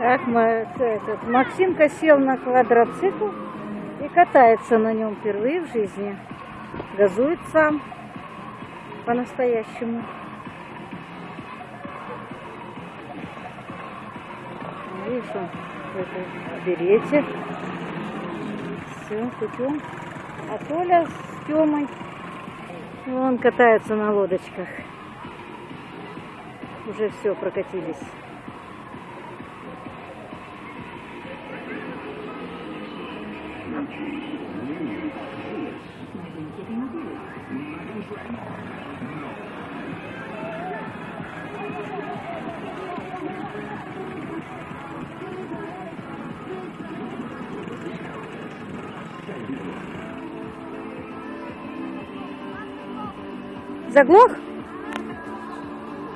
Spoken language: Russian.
Так, этот, Максимка сел на квадроцикл и катается на нем впервые в жизни. Газует сам по-настоящему. Видишь, он в этой берете. Все, путем. А Толя с Тёмой, он катается на лодочках. Уже все, прокатились. Заглох?